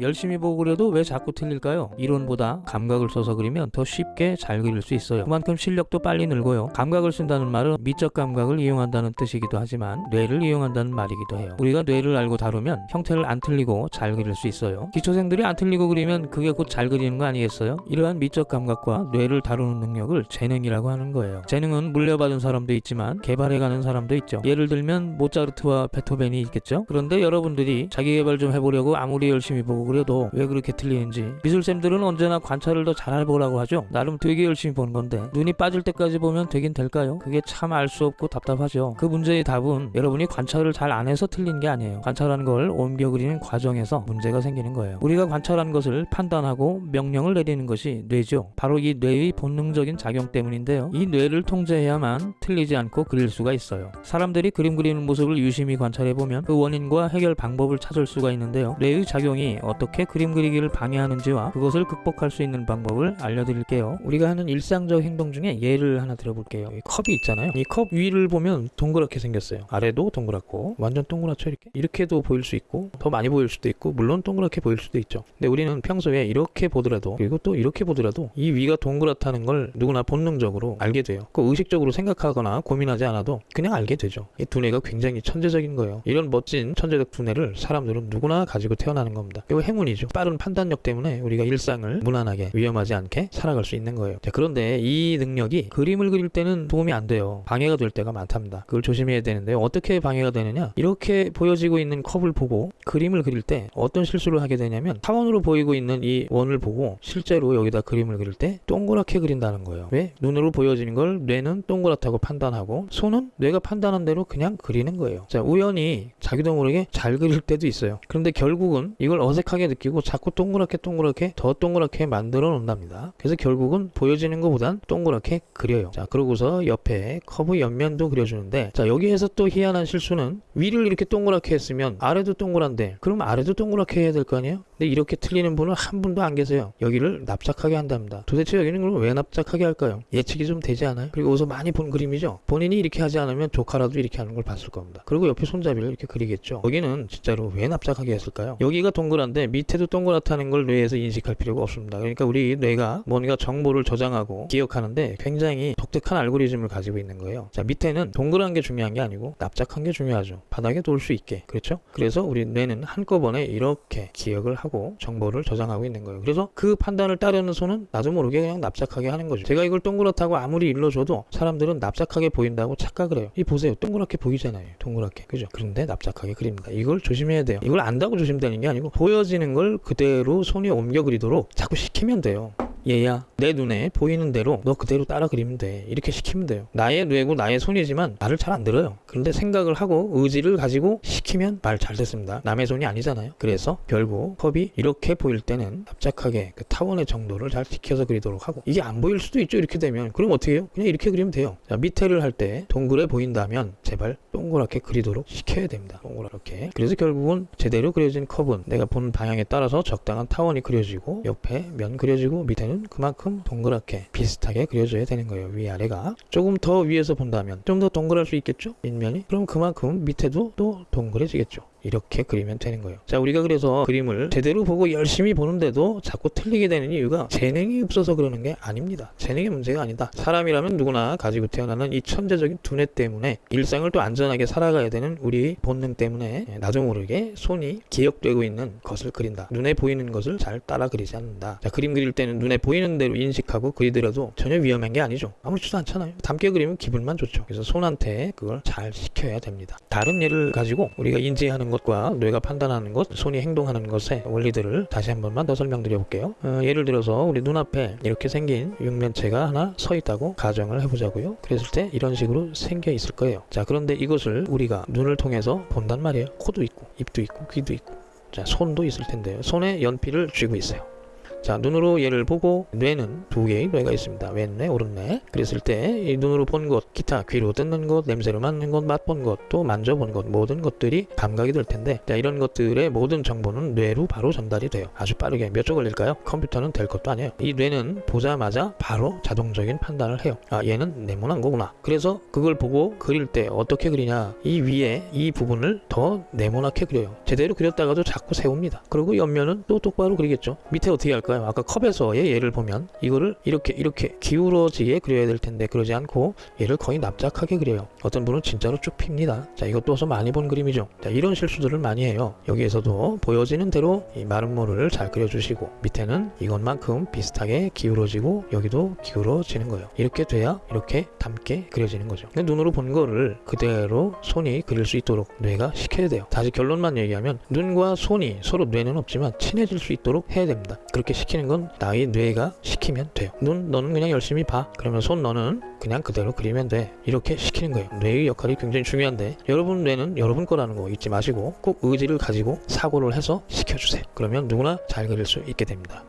열심히 보고 그려도 왜 자꾸 틀릴까요? 이론보다 감각을 써서 그리면 더 쉽게 잘 그릴 수 있어요. 그만큼 실력도 빨리 늘고요. 감각을 쓴다는 말은 미적 감각을 이용한다는 뜻이기도 하지만 뇌를 이용한다는 말이기도 해요. 우리가 뇌를 알고 다루면 형태를 안 틀리고 잘 그릴 수 있어요. 기초생들이 안 틀리고 그리면 그게 곧 잘 그리는 거 아니겠어요? 이러한 미적 감각과 뇌를 다루는 능력을 재능이라고 하는 거예요. 재능은 물려받은 사람도 있지만 개발해가는 사람도 있죠. 예를 들면 모차르트와 베토벤이 있겠죠. 그런데 여러분들이 자기 개발 좀 해보려고 아무리 열심히 보고 그려도 왜 그렇게 틀리는지 미술쌤들은 언제나 관찰을 더 잘해보라고 하죠. 나름 되게 열심히 보는 건데 눈이 빠질 때까지 보면 되긴 될까요? 그게 참 알 수 없고 답답하죠. 그 문제의 답은 여러분이 관찰을 잘 안 해서 틀린 게 아니에요. 관찰한 걸 옮겨 그리는 과정에서 문제가 생기는 거예요. 우리가 관찰한 것을 판단하고 명령을 내리는 것이 뇌죠. 바로 이 뇌의 본능적인 작용 때문인데요. 이 뇌를 통제해야만 틀리지 않고 그릴 수가 있어요. 사람들이 그림 그리는 모습을 유심히 관찰해 보면 그 원인과 해결 방법을 찾을 수가 있는데요. 뇌의 작용이 어 떻게 그림 그리기를 방해하는지와 그것을 극복할 수 있는 방법을 알려드릴게요. 우리가 하는 일상적 행동 중에 예를 하나 들어볼게요. 이 컵이 있잖아요. 이 컵 위를 보면 동그랗게 생겼어요. 아래도 동그랗고 완전 동그랗죠 이렇게. 이렇게도 보일 수 있고 더 많이 보일 수도 있고 물론 동그랗게 보일 수도 있죠. 근데 우리는 평소에 이렇게 보더라도 그리고 또 이렇게 보더라도 이 위가 동그랗다는 걸 누구나 본능적으로 알게 돼요. 그 의식적으로 생각하거나 고민하지 않아도 그냥 알게 되죠. 이 두뇌가 굉장히 천재적인 거예요. 이런 멋진 천재적 두뇌를 사람들은 누구나 가지고 태어나는 겁니다. 이거 행운이죠. 빠른 판단력 때문에 우리가 일상을 무난하게 위험하지 않게 살아갈 수 있는 거예요. 자, 그런데 이 능력이 그림을 그릴 때는 도움이 안 돼요. 방해가 될 때가 많답니다. 그걸 조심해야 되는데요. 어떻게 방해가 되느냐? 이렇게 보여지고 있는 컵을 보고 그림을 그릴 때 어떤 실수를 하게 되냐면 타원으로 보이고 있는 이 원을 보고 실제로 여기다 그림을 그릴 때 동그랗게 그린다는 거예요. 왜? 눈으로 보여지는 걸 뇌는 동그랗다고 판단하고 손은 뇌가 판단한 대로 그냥 그리는 거예요. 자, 우연히 자기도 모르게 잘 그릴 때도 있어요. 그런데 결국은 이걸 어색하게 느끼고 자꾸 동그랗게 동그랗게 더 동그랗게 만들어 놓는답니다. 그래서 결국은 보여지는 것보단 동그랗게 그려요. 자, 그러고서 옆에 커브 옆면도 그려주는데 자, 여기에서 또 희한한 실수는 위를 이렇게 동그랗게 했으면 아래도 동그란데 그럼 아래도 동그랗게 해야 될 거 아니에요? 근데 이렇게 틀리는 분은 한 분도 안 계세요. 여기를 납작하게 한답니다. 도대체 여기는 그럼 왜 납작하게 할까요? 예측이 좀 되지 않아요? 그리고 어디서 많이 본 그림이죠? 본인이 이렇게 하지 않으면 조카라도 이렇게 하는 걸 봤을 겁니다. 그리고 옆에 손잡이를 이렇게 그리겠죠. 여기는 진짜로 왜 납작하게 했을까요? 여기가 동그란데 밑에도 동그랗다는 걸 뇌에서 인식할 필요가 없습니다. 그러니까 우리 뇌가 뭔가 정보를 저장하고 기억하는데 굉장히 독특한 알고리즘을 가지고 있는 거예요. 자, 밑에는 동그란 게 중요한 게 아니고 납작한 게 중요하죠. 바닥에 놓을 수 있게. 그렇죠? 그래서 우리 뇌는 한꺼번에 이렇게 기억을 하고 정보를 저장하고 있는 거예요. 그래서 그 판단을 따르는 손은 나도 모르게 그냥 납작하게 하는 거죠. 제가 이걸 동그랗다고 아무리 일러줘도 사람들은 납작하게 보인다고 착각을 해요. 이 보세요. 동그랗게 보이잖아요. 동그랗게. 그죠? 그런데 납작하게 그립니다. 이걸 조심해야 돼요. 이걸 안다고 조심되는 게 아니고 보여지는 걸 그대로 손이 옮겨 그리도록 자꾸 시키면 돼요. 얘야 내 눈에 보이는 대로 너 그대로 따라 그리면 돼. 이렇게 시키면 돼요. 나의 뇌고 나의 손이지만 말을 잘안 들어요. 그런데 생각을 하고 의지를 가지고 시키면 말잘 됐습니다. 남의 손이 아니잖아요. 그래서 결국 컵이 이렇게 보일 때는 납작하게 그 타원의 정도를 잘 지켜서 그리도록 하고 이게 안 보일 수도 있죠 이렇게 되면. 그럼 어떻게 해요? 그냥 이렇게 그리면 돼요. 자, 밑에를 할 때 동그래 보인다면 제발 동그랗게 그리도록 시켜야 됩니다. 동그랗게. 그래서 결국은 제대로 그려진 컵은 내가 보는 방향에 따라서 적당한 타원이 그려지고 옆에 면 그려지고 밑에는 그만큼 동그랗게 비슷하게 그려져야 되는 거예요 위아래가. 조금 더 위에서 본다면 좀 더 동그랄 수 있겠죠? 밑면이? 그럼 그만큼 밑에도 또 동그래지겠죠 이렇게 그리면 되는 거예요. 자, 우리가 그래서 그림을 제대로 보고 열심히 보는데도 자꾸 틀리게 되는 이유가 재능이 없어서 그러는 게 아닙니다. 재능의 문제가 아니다. 사람이라면 누구나 가지고 태어나는 이 천재적인 두뇌 때문에 일상을 또 안전하게 살아가야 되는 우리 본능 때문에 나도 모르게 손이 기억되고 있는 것을 그린다. 눈에 보이는 것을 잘 따라 그리지 않는다. 자, 그림 그릴 때는 눈에 보이는 대로 인식하고 그리더라도 전혀 위험한 게 아니죠. 아무렇지도 않잖아요. 담게 그리면 기분만 좋죠. 그래서 손한테 그걸 잘 시켜야 됩니다. 다른 예를 가지고 우리가 인지하는 것과 뇌가 판단하는 것, 손이 행동하는 것의 원리들을 다시 한 번만 더 설명드려 볼게요. 어, 예를 들어서 우리 눈앞에 이렇게 생긴 육면체가 하나 서 있다고 가정을 해보자고요. 그랬을 때 이런 식으로 생겨 있을 거예요. 자, 그런데 이것을 우리가 눈을 통해서 본단 말이에요. 코도 있고, 입도 있고, 귀도 있고, 자, 손도 있을 텐데요. 손에 연필을 쥐고 있어요. 자 눈으로 얘를 보고 뇌는 두 개의 뇌가 있습니다. 왼뇌 오른뇌. 그랬을 때 이 눈으로 본 것 기타 귀로 듣는 것 냄새를 맡는 것 맛본 것 또 만져본 것 모든 것들이 감각이 될 텐데 자 이런 것들의 모든 정보는 뇌로 바로 전달이 돼요. 아주 빠르게 몇 초 걸릴까요? 컴퓨터는 될 것도 아니에요. 이 뇌는 보자마자 바로 자동적인 판단을 해요. 아 얘는 네모난 거구나. 그래서 그걸 보고 그릴 때 어떻게 그리냐? 이 위에 이 부분을 더 네모나게 그려요. 제대로 그렸다가도 자꾸 세웁니다. 그리고 옆면은 또 똑바로 그리겠죠. 밑에 어떻게 할까요 아까 컵에서의 예를 보면 이거를 이렇게 이렇게 기울어지게 그려야 될 텐데 그러지 않고 얘를 거의 납작하게 그려요. 어떤 분은 진짜로 쭉 핍니다. 자 이것도 어서 많이 본 그림이죠. 자 이런 실수들을 많이 해요. 여기에서도 보여지는 대로 이 마름모를 잘 그려주시고 밑에는 이것만큼 비슷하게 기울어지고 여기도 기울어지는 거예요. 이렇게 돼야 이렇게 닮게 그려지는 거죠. 눈으로 본 거를 그대로 손이 그릴 수 있도록 뇌가 시켜야 돼요. 다시 결론만 얘기하면 눈과 손이 서로 뇌는 없지만 친해질 수 있도록 해야 됩니다. 그렇게 시키는 건 나의 뇌가 시키면 돼요. 눈 너는 그냥 열심히 봐. 그러면 손 너는 그냥 그대로 그리면 돼. 이렇게 시키는 거예요. 뇌의 역할이 굉장히 중요한데 여러분 뇌는 여러분 거라는 거 잊지 마시고 꼭 의지를 가지고 사고를 해서 시켜주세요. 그러면 누구나 잘 그릴 수 있게 됩니다